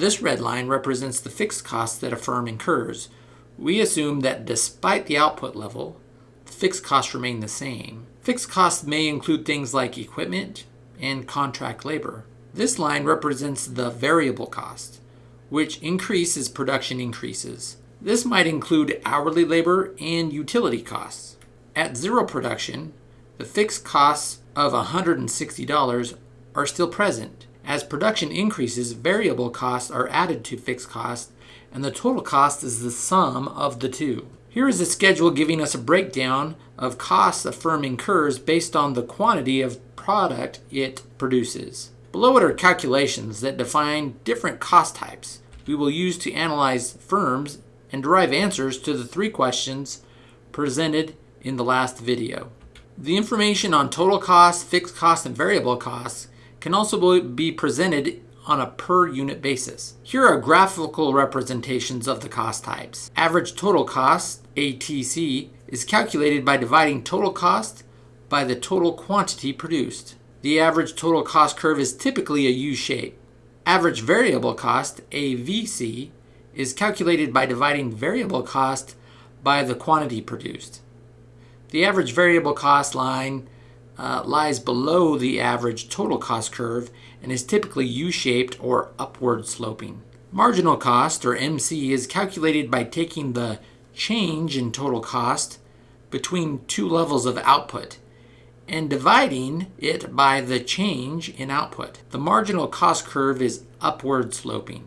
This red line represents the fixed costs that a firm incurs. We assume that despite the output level, fixed costs remain the same. Fixed costs may include things like equipment and contract labor. This line represents the variable cost, which increase as production increases. This might include hourly labor and utility costs. At zero production, the fixed costs of $160 are still present. As production increases, variable costs are added to fixed costs, and the total cost is the sum of the two. Here is a schedule giving us a breakdown of costs a firm incurs based on the quantity of product it produces. Below it are calculations that define different cost types we will use to analyze firms and derive answers to the three questions presented in the last video. The information on total costs, fixed costs, and variable costs can also be presented on a per unit basis. Here are graphical representations of the cost types. Average total cost, ATC, is calculated by dividing total cost by the total quantity produced. The average total cost curve is typically a U shape. Average variable cost, AVC, is calculated by dividing variable cost by the quantity produced. The average variable cost line uh, lies below the average total cost curve and is typically U-shaped or upward sloping. Marginal cost, or MC, is calculated by taking the change in total cost between two levels of output and dividing it by the change in output. The marginal cost curve is upward sloping.